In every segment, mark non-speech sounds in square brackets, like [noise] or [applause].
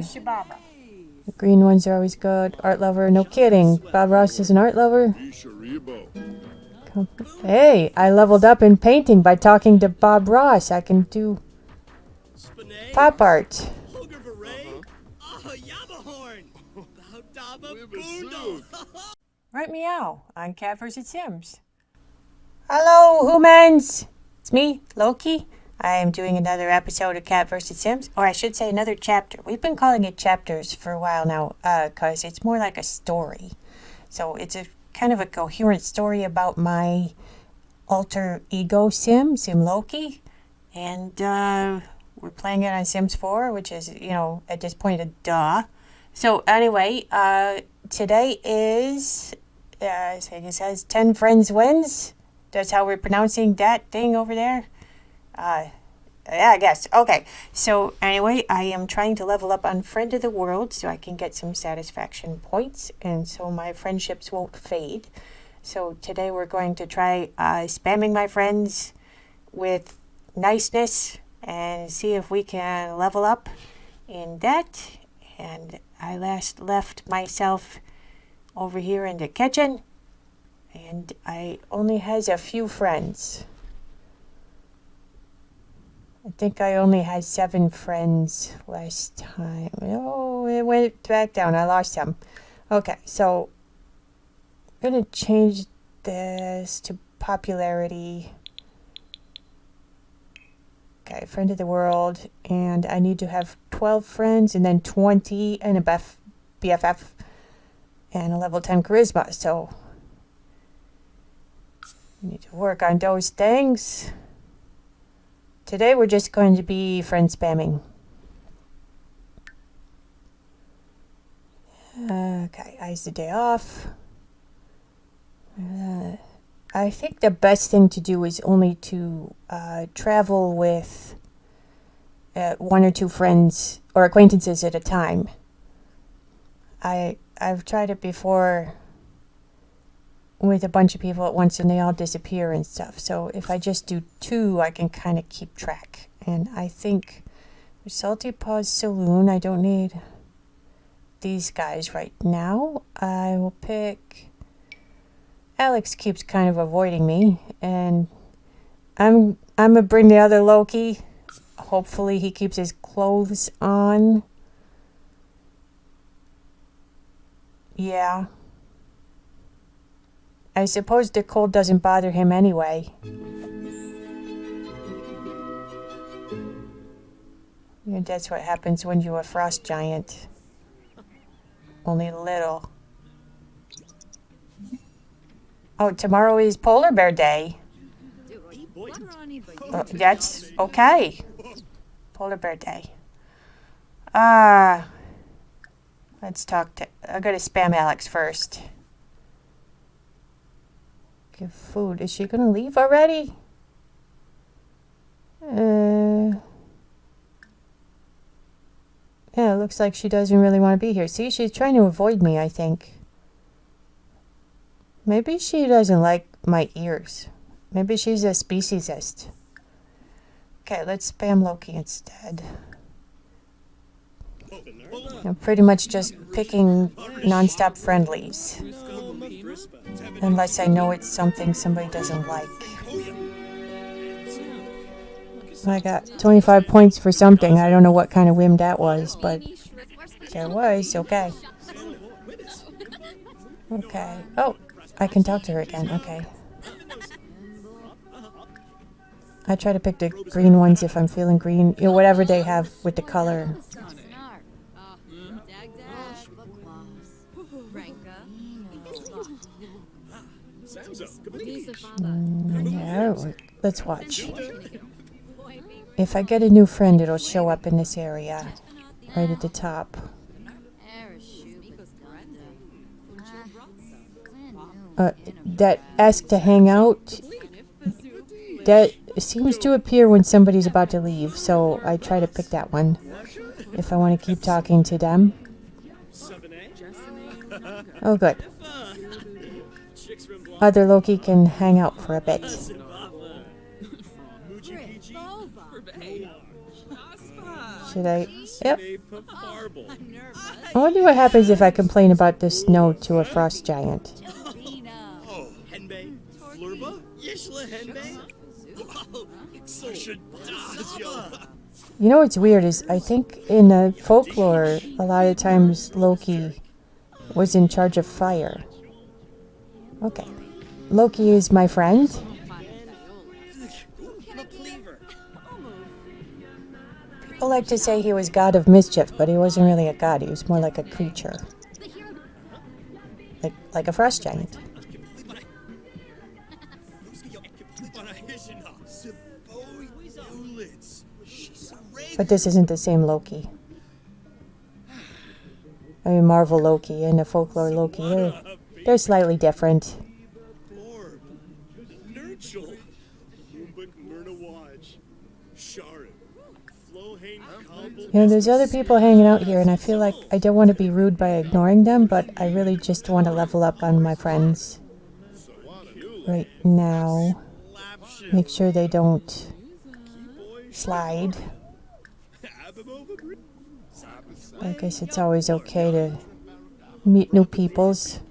The green ones are always good. Art lover, no kidding. Bob Ross is an art lover. Hey, I leveled up in painting by talking to Bob Ross. I can do pop art. Right meow on Cat vs. Sims. Hello, humans! It's me, Loki. I am doing another episode of Cat vs. Sims, or I should say another chapter. We've been calling it chapters for a while now, because it's more like a story. So it's a kind of a coherent story about my alter ego Sim, Sim Loki. And uh, we're playing it on Sims 4, which is, you know, at this point a duh. So anyway, uh, today is, uh, it says 10 friends wins. That's how we're pronouncing that thing over there. Uh, yeah, I guess. Okay. So anyway, I am trying to level up on Friend of the World so I can get some satisfaction points and so my friendships won't fade. So today we're going to try uh, spamming my friends with niceness and see if we can level up in that. And I last left myself over here in the kitchen and I only has a few friends. I think I only had seven friends last time. Oh, it went back down. I lost some. Okay, so I'm gonna change this to popularity. Okay, friend of the world, and I need to have 12 friends and then 20 and a BF, BFF and a level 10 charisma. So I need to work on those things. Today we're just going to be friend spamming. Okay, eyes the day off. Uh, I think the best thing to do is only to uh, travel with uh, one or two friends or acquaintances at a time. I I've tried it before with a bunch of people at once and they all disappear and stuff. So if I just do two, I can kind of keep track. And I think with Salty Paws Saloon, I don't need these guys right now. I will pick. Alex keeps kind of avoiding me, and I'm I'm gonna bring the other Loki. Hopefully, he keeps his clothes on. Yeah. I suppose the cold doesn't bother him anyway. That's what happens when you're a frost giant. Only little. Oh, tomorrow is Polar Bear Day. Uh, that's okay. Polar Bear Day. Ah. Uh, let's talk to. I gotta spam Alex first. Give food. Is she gonna leave already? Uh. Yeah, it looks like she doesn't really want to be here. See, she's trying to avoid me, I think. Maybe she doesn't like my ears. Maybe she's a speciesist. Okay, let's spam Loki instead. I'm pretty much just picking non-stop friendlies. Unless I know it's something somebody doesn't like. I got 25 points for something. I don't know what kind of whim that was, but there was. Okay. Okay. Oh, I can talk to her again. Okay. I try to pick the green ones if I'm feeling green. You know, whatever they have with the color. Mm, yeah, let's watch. If I get a new friend, it'll show up in this area, right at the top. Uh, that ask to hang out, that seems to appear when somebody's about to leave, so I try to pick that one if I want to keep talking to them. Oh, good. Other Loki can hang out for a bit. Should I? Yep. I wonder what happens if I complain about the snow to a frost giant. You know what's weird is I think in the folklore, a lot of times Loki was in charge of fire. Okay. Loki is my friend. People like to say he was god of mischief, but he wasn't really a god. He was more like a creature. Like, like a frost giant. But this isn't the same Loki. I mean, Marvel Loki and the folklore Loki, they're, they're slightly different. You know, there's other people hanging out here, and I feel like I don't want to be rude by ignoring them, but I really just want to level up on my friends right now. Make sure they don't slide. I guess it's always okay to meet new peoples. [laughs]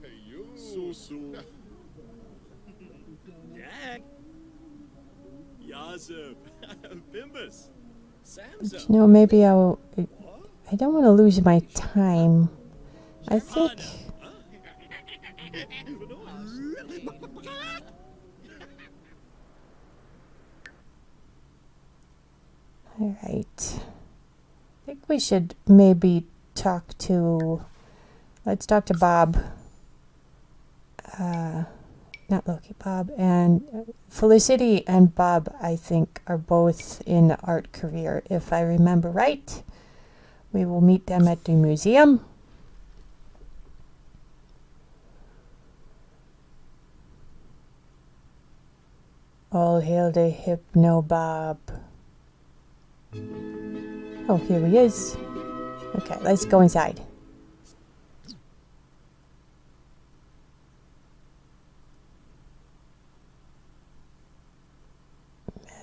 But you know, maybe I'll. I don't want to lose my time. I think. All right. I think we should maybe talk to. Let's talk to Bob. Uh, not Loki, Bob, and Felicity and Bob, I think, are both in the art career. If I remember right, we will meet them at the museum. All hail the Hypno Bob. Oh, here he is. Okay, let's go inside.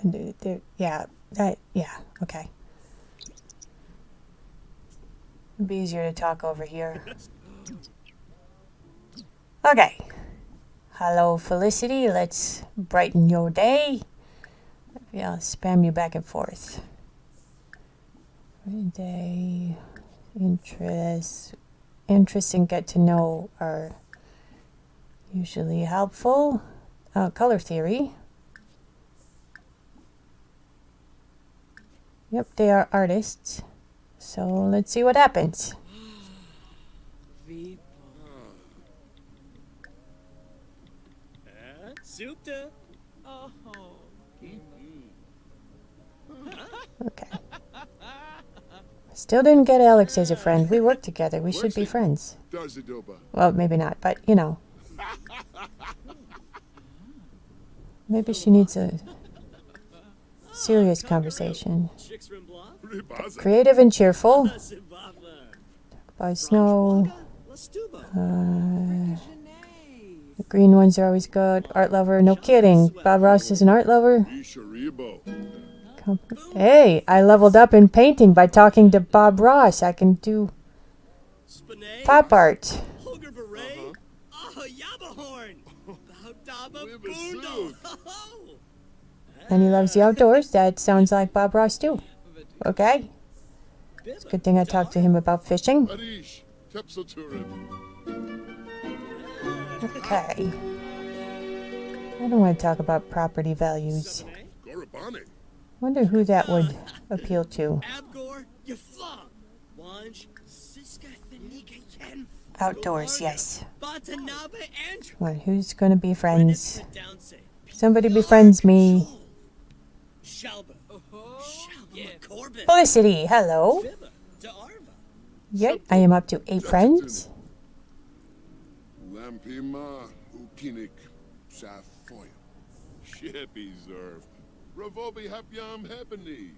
There, yeah, that, yeah, okay. It'd be easier to talk over here. [laughs] Okay. Hello, Felicity. Let's brighten your day. Yeah, I'll spam you back and forth. Day, interest, interest and get to know are usually helpful. Uh, color theory. Yep, they are artists. So let's see what happens. Okay. Still didn't get Alex as a friend. We work together. We should be friends. Well, maybe not, but you know. Maybe she needs a serious conversation. Creative and cheerful. By snow. Uh, the green ones are always good. Art lover, no kidding. Bob Ross is an art lover. Hey, I leveled up in painting by talking to Bob Ross. I can do pop art. [laughs] And he loves the outdoors. That sounds like Bob Ross too. Okay. It's a good thing I talked to him about fishing. Okay. I don't want to talk about property values. Wonder who that would appeal to. Outdoors, yes. Well, who's gonna be friends? Somebody befriends me. Felicity, hello. Yep, I am up to eight friends. Lampima ukinik safoy. Shippy zerv. Ravobi hapyam happening.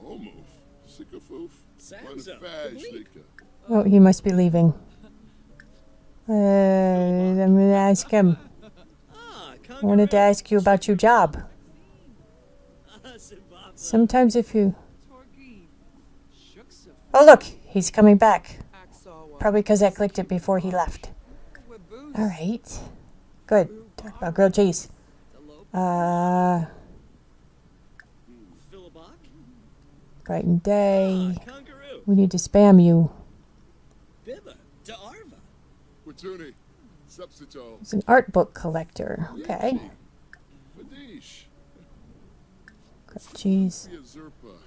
Omuf. Sikafoof. Oh, he must be leaving. Uh, I'm gonna ask him. I wanted to ask you about your job. Sometimes if you Oh, look, he's coming back. Probably because I clicked it before he left. All right. Good. Talk about grilled cheese. Uh, Brighten Day. We need to spam you. He's an art book collector. Okay. Cheese.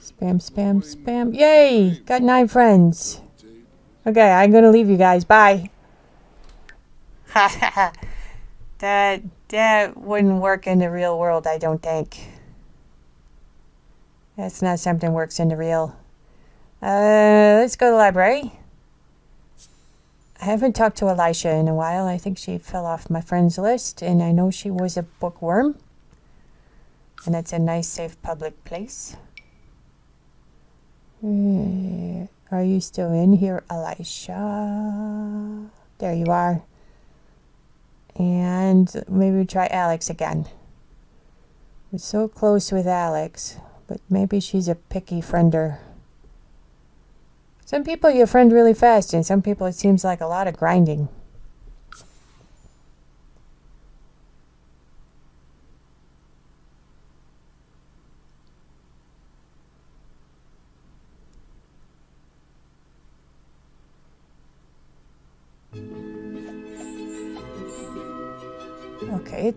Spam, spam, spam. Yay! Got nine friends. Okay, I'm gonna leave you guys. Bye. [laughs] that that wouldn't work in the real world, I don't think. That's not something works in the real. Uh, let's go to the library. I haven't talked to Elisha in a while. I think she fell off my friends list, and I know she was a bookworm. And it's a nice, safe, public place. Uh, are you still in here, Elisha? There you are. And maybe try Alex again. We're so close with Alex, but maybe she's a picky friender. Some people you friend really fast, and some people it seems like a lot of grinding.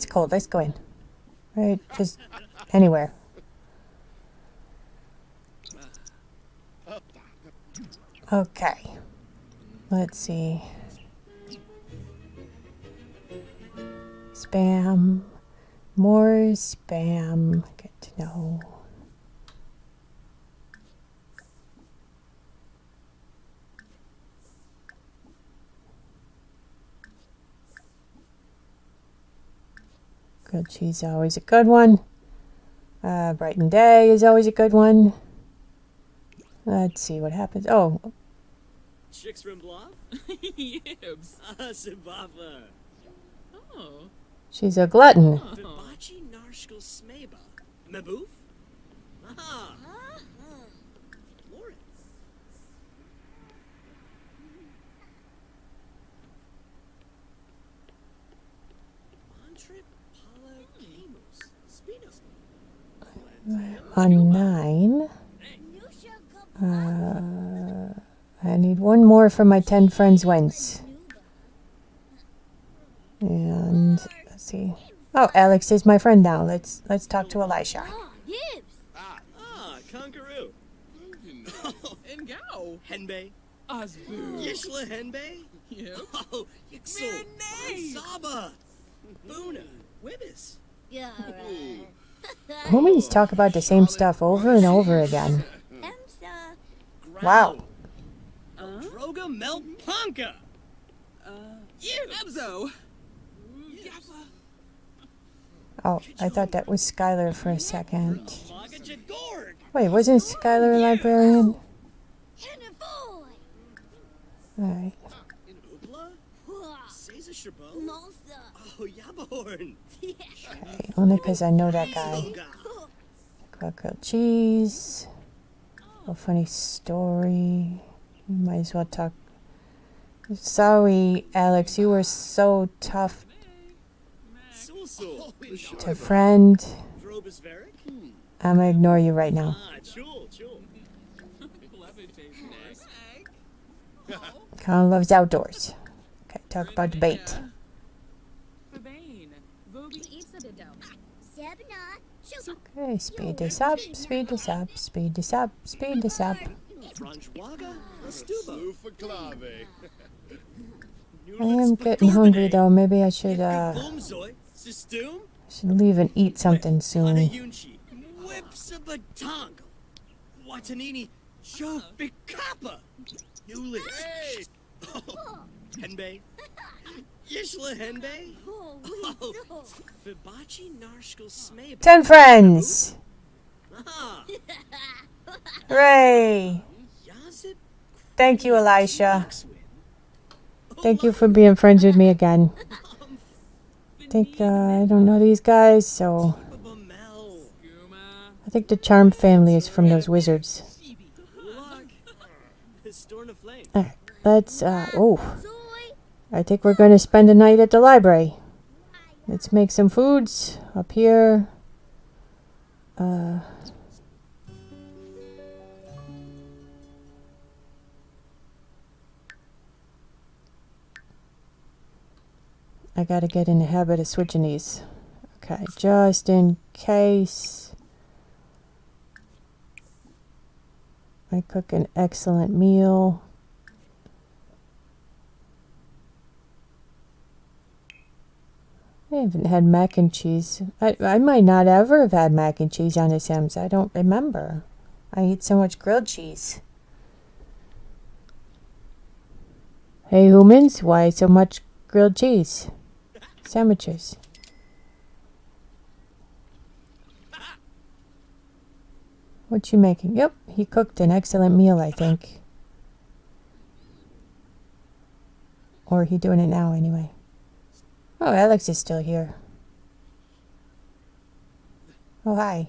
It's cold. Let's go in. Right, just anywhere. Okay. Let's see. Spam. More spam. Get to know. Grilled cheese always a good one. Uh, Brighten Day is always a good one. Let's see what happens. Oh. Chicks from Bluff? [laughs] Yibs. Ah, [laughs] Zimbabwe. Oh. She's a glutton. Vibachi narshkal smeba. Maboof? Aha. Lauren. Mantrip pala On nine. Uh, I need one more for my 10 friends wins. And let's see. Oh, Alex is my friend now. Let's let's talk to Elisha. Ah, ah, Conqueroo. and [laughs] Gao. Henbei. Osboo. Yishla Henbei. Yep. Oh, Yixel. Saba. Boona. Wibbis. Yeah, right. Humans talk about the same stuff over and over again. Wow. Uh, Droga Melpanka. Uh, Ebzo. Oh, I thought that was Skylar for a second. Wait, wasn't Skylar a librarian? Alright. Okay, only because I know that guy. Grilled cheese. A funny story. Might as well talk. Sorry, Alex, you were so tough to friend. I'm gonna ignore you right now. Colin loves outdoors. Okay, talk about debate. Okay, speed this up, speed this up, speed this up, speed this up. I am getting hungry though. Maybe I should uh should leave and eat something soon. [laughs] Ten friends! Hooray! Thank you, Elisha. Thank you for being friends with me again. I think, uh, I don't know these guys, so... I think the Charm family is from those wizards. around. Alright, let's, uh, oh. I think we're going to spend the night at the library. Let's make some foods up here. Uh, I gotta get in the habit of switching these. Okay, just in case. I cook an excellent meal. Haven't had mac and cheese. I, I might not ever have had mac and cheese on The Sims. I don't remember. I eat so much grilled cheese. Hey humans, why so much grilled cheese? Sandwiches. What you making? Yep, he cooked an excellent meal, I think. Or he doing it now anyway. Oh, Alex is still here. Oh, hi.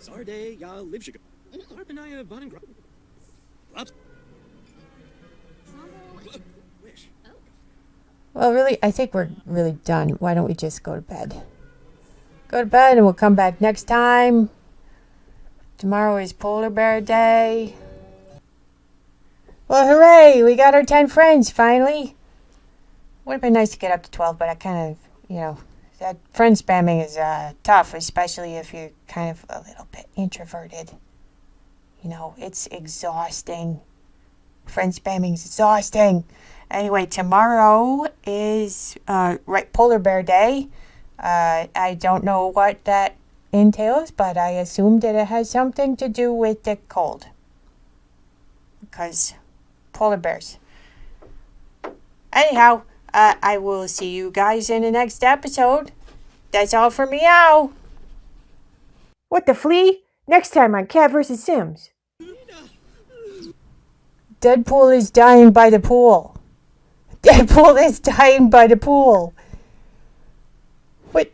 Sarday ya livshiga. Arpanaya uh, Bonengra. Wish. Well, really, I think we're really done. Why don't we just go to bed? Go to bed and we'll come back next time. Tomorrow is Polar Bear Day. Well, hooray! We got our 10 friends finally. Would have been nice to get up to 12, but I kind of, you know, that friend spamming is uh, tough, especially if you're kind of a little bit introverted. You know, it's exhausting. Friend spamming is exhausting. Anyway, tomorrow is uh, right Polar Bear Day. Uh, I don't know what that entails, but I assume that it has something to do with the cold. Because polar bears. Anyhow, uh, I will see you guys in the next episode. That's all for meow. What the flea? Next time on Cat vs. Sims. Deadpool is dying by the pool. [laughs] Deadpool is dying by the pool. What?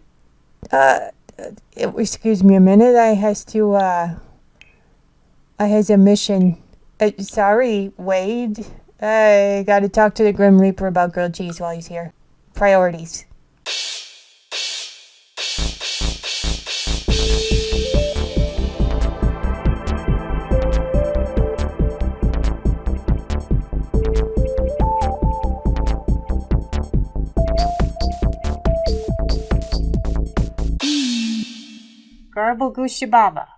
Uh, uh excuse me a minute. I has to, uh, I has a mission. Uh, sorry, Wade. I gotta talk to the Grim Reaper about grilled cheese while he's here. Priorities. Garble Goose Shababa.